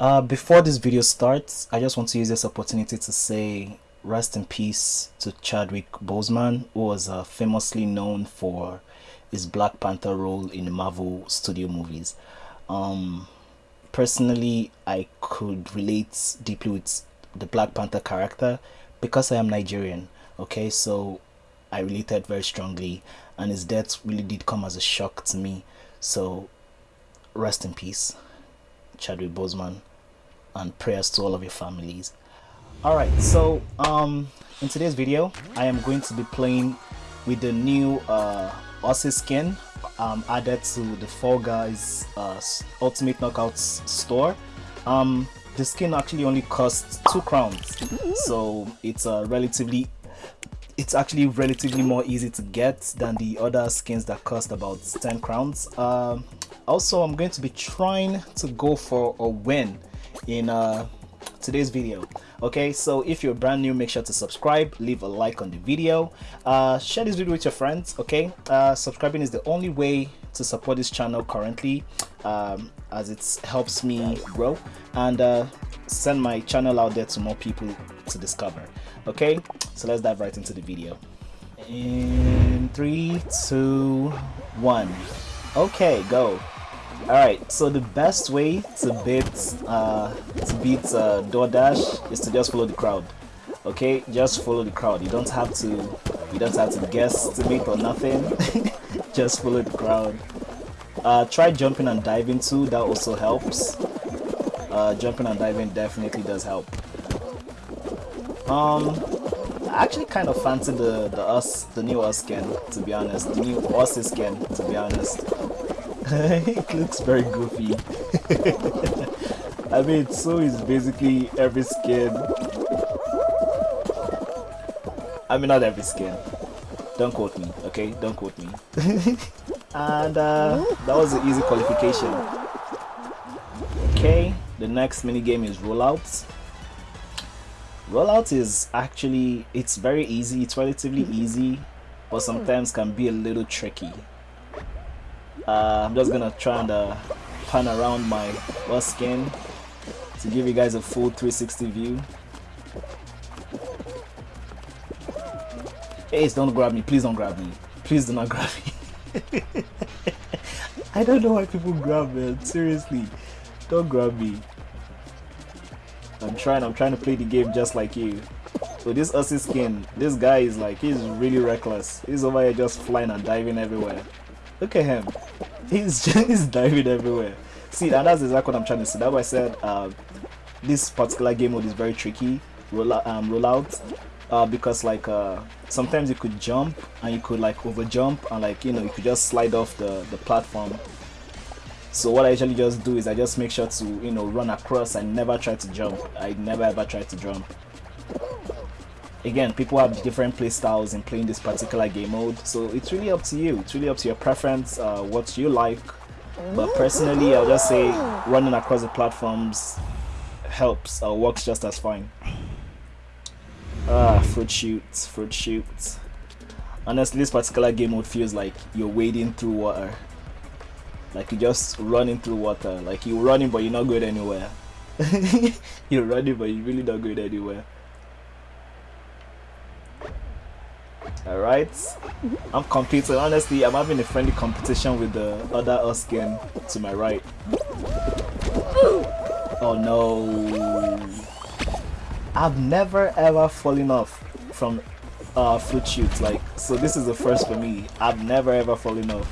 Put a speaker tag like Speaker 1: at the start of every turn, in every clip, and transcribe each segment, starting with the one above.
Speaker 1: Uh, before this video starts, I just want to use this opportunity to say rest in peace to Chadwick Boseman, who was uh, famously known for his Black Panther role in the Marvel studio movies. Um, personally, I could relate deeply with the Black Panther character because I am Nigerian. Okay, so I related very strongly, and his death really did come as a shock to me. So, rest in peace, Chadwick Boseman and prayers to all of your families. All right so um in today's video i am going to be playing with the new uh Aussie skin um added to the Fall Guys uh ultimate knockouts store. Um the skin actually only costs two crowns so it's a uh, relatively it's actually relatively more easy to get than the other skins that cost about 10 crowns. Um also i'm going to be trying to go for a win in uh, today's video. Okay so if you're brand new make sure to subscribe leave a like on the video uh, share this video with your friends okay? Uh, subscribing is the only way to support this channel currently um, as it helps me grow and uh, send my channel out there to more people to discover okay? So let's dive right into the video. In three two one. Okay go Alright, so the best way to beat uh, to beat uh, DoorDash is to just follow the crowd. Okay, just follow the crowd. You don't have to you don't have to guess to make or nothing. just follow the crowd. Uh, try jumping and diving too. That also helps. Uh, jumping and diving definitely does help. Um, I actually kind of fancy the the us the new us skin to be honest. The new us skin to be honest. it looks very goofy. I mean, so is basically every skin. I mean, not every skin. Don't quote me, okay? Don't quote me. and uh, that was an easy qualification. Okay, the next mini game is rollout. Rollout is actually it's very easy. It's relatively easy, but sometimes can be a little tricky uh, I'm just gonna try and uh, pan around my skin to give you guys a full 360 view Ace, don't grab me. Please don't grab me. Please do not grab me. I don't know why people grab me. Seriously. Don't grab me. I'm trying. I'm trying to play the game just like you. So this Aussie skin, this guy is like, he's really reckless. He's over here just flying and diving everywhere. Look at him. He's just diving everywhere. See, and that's exactly what I'm trying to say. That's why I said uh, this particular game mode is very tricky. Roll out, um, rollout. Uh, because like uh, sometimes you could jump and you could like over jump and like you know you could just slide off the the platform so what I usually just do is I just make sure to you know run across I never try to jump I never ever try to jump again people have different play styles in playing this particular game mode so it's really up to you. It's really up to your preference uh, what you like. But personally I'll just say running across the platforms helps uh, works just as fine. Ah Fruit Chutes Fruit Chutes. Honestly this particular game mode feels like you're wading through water. Like you're just running through water. Like you're running but you're not going anywhere. You're running but you're really not going anywhere Alright. I'm competing. Honestly, I'm having a friendly competition with the other Oskin to my right. Oh no. I've never ever fallen off from uh, Fruit Chutes. Like, so this is the first for me. I've never ever fallen off.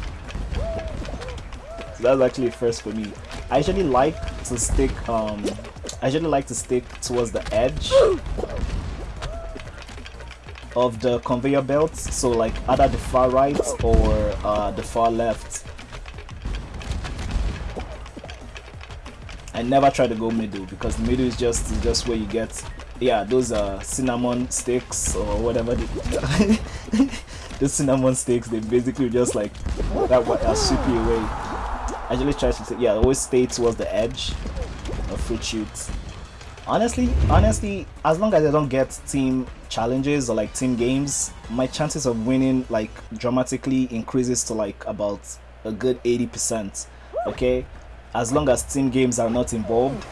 Speaker 1: So that's actually a first for me. I actually like to stick, um, I actually like to stick towards the edge of the conveyor belts so like either the far right or uh, the far left. I never try to go middle because middle is just is just where you get yeah those are cinnamon sticks or whatever they, the cinnamon sticks they basically just like that what are sweep you away. I usually try to yeah always stay towards the edge of Fruit Chutes honestly honestly as long as i don't get team challenges or like team games my chances of winning like dramatically increases to like about a good 80 percent okay? As long as team games are not involved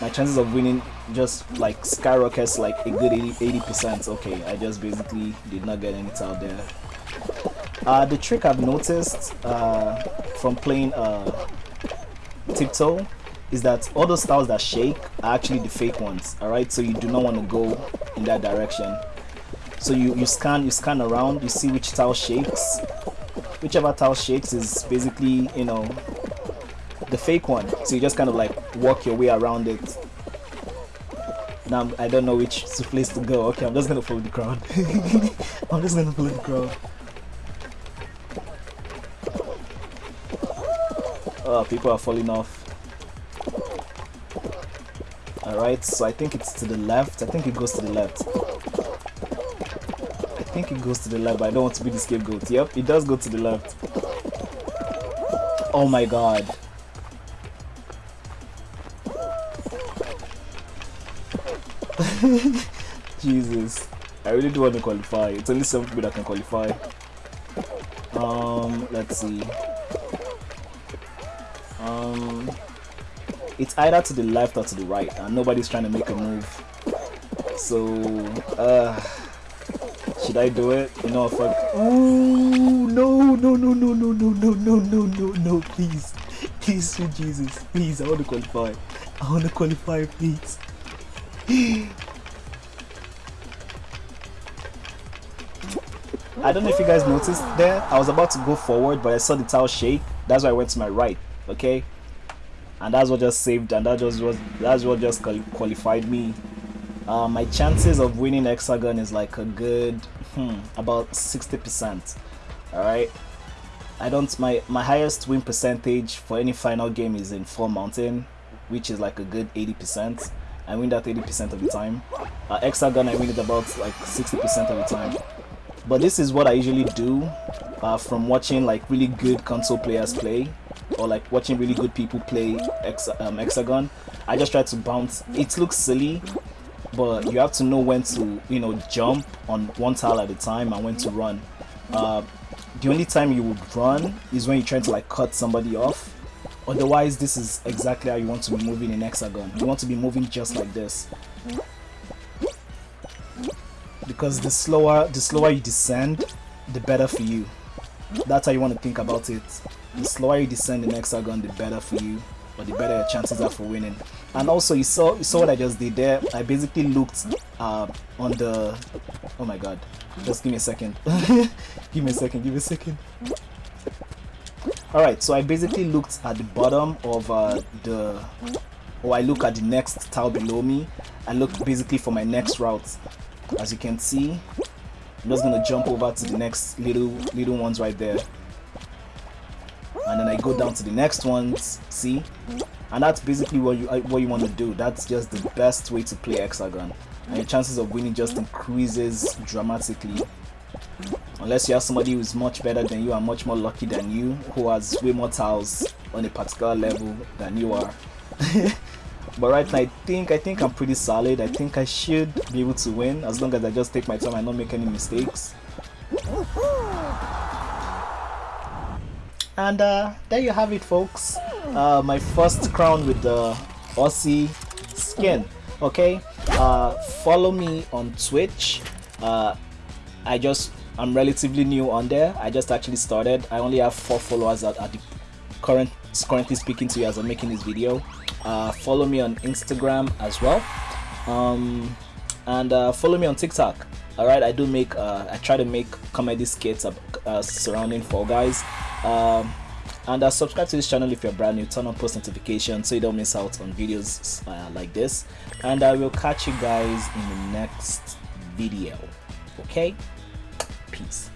Speaker 1: my chances of winning just like skyrockets like a good 80 percent okay? I just basically did not get any out there. Uh, the trick i've noticed uh, from playing uh, tiptoe is that all those tiles that shake are actually the fake ones all right? So you do not want to go in that direction. So you you scan you scan around you see which tile shakes. Whichever tile shakes is basically you know the fake one. So you just kind of like walk your way around it. Now I don't know which place to go. Okay I'm just gonna follow the crowd. I'm just gonna follow the crowd. Oh people are falling off alright so I think it's to the left I think it goes to the left I think it goes to the left but I don't want to be the scapegoat yep it does go to the left oh my god Jesus. I really do want to qualify. It's only seven people that can qualify. Um, let's see. Um, it's either to the left or to the right, and nobody's trying to make a move. So, uh, should I do it? You know, fuck. Ooh, no, no, no, no, no, no, no, no, no, no, no, please, please, sweet Jesus, please, I want to qualify. I want to qualify, please. I don't know if you guys noticed there. I was about to go forward, but I saw the tile shake. That's why I went to my right. Okay, and that's what just saved, and that just was that's what just qualified me. Uh, my chances of winning hexagon is like a good hmm, about 60%. All right. I don't my my highest win percentage for any final game is in Fall Mountain, which is like a good 80%. I win that 80% of the time. Uh, Hexagon, I win it about like 60% of the time. But this is what I usually do uh, from watching like really good console players play or like watching really good people play Hex um, Hexagon. I just try to bounce. It looks silly, but you have to know when to, you know, jump on one tile at a time and when to run. Uh, the only time you would run is when you're trying to like cut somebody off Otherwise, this is exactly how you want to be moving in hexagon. You want to be moving just like this. Because the slower, the slower you descend, the better for you. That's how you want to think about it. The slower you descend in hexagon, the better for you, or the better your chances are for winning. And also, you saw, you saw what I just did there. I basically looked uh, on the. Oh my god! Just give me a second. give me a second. Give me a second. Alright, so I basically looked at the bottom of uh, the... Or I look at the next tile below me. I look basically for my next route. As you can see, I'm just gonna jump over to the next little little ones right there. And then I go down to the next ones, see? And that's basically what you uh, what you want to do. That's just the best way to play Hexagon. And your chances of winning just increases dramatically unless you have somebody who's much better than you and much more lucky than you who has way more tiles on a particular level than you are but right now i think i think i'm pretty solid. I think i should be able to win as long as i just take my time and not make any mistakes. And uh, there you have it folks. Uh, my first crown with the aussie skin okay? Uh, follow me on twitch. Uh, i just I'm relatively new on there. I just actually started. I only have four followers at, at the current currently speaking to you as I'm making this video. Uh, follow me on Instagram as well, um, and uh, follow me on TikTok. All right, I do make uh, I try to make comedy skits uh, surrounding Fall Guys. Um, and uh, subscribe to this channel if you're brand new turn on post notifications so you don't miss out on videos uh, like this and i will catch you guys in the next video okay Peace.